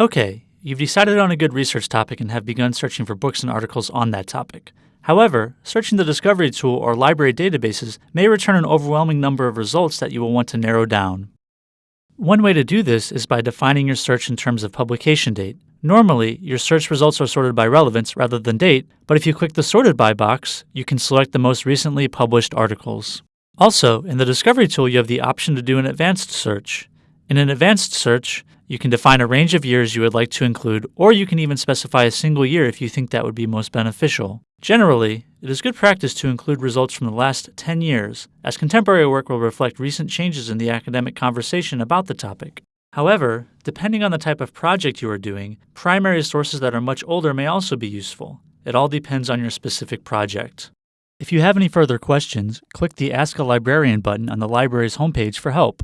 Okay, you've decided on a good research topic and have begun searching for books and articles on that topic. However, searching the Discovery tool or library databases may return an overwhelming number of results that you will want to narrow down. One way to do this is by defining your search in terms of publication date. Normally, your search results are sorted by relevance rather than date, but if you click the Sorted By box, you can select the most recently published articles. Also, in the Discovery tool, you have the option to do an advanced search. In an advanced search, you can define a range of years you would like to include, or you can even specify a single year if you think that would be most beneficial. Generally, it is good practice to include results from the last 10 years, as contemporary work will reflect recent changes in the academic conversation about the topic. However, depending on the type of project you are doing, primary sources that are much older may also be useful. It all depends on your specific project. If you have any further questions, click the Ask a Librarian button on the library's homepage for help.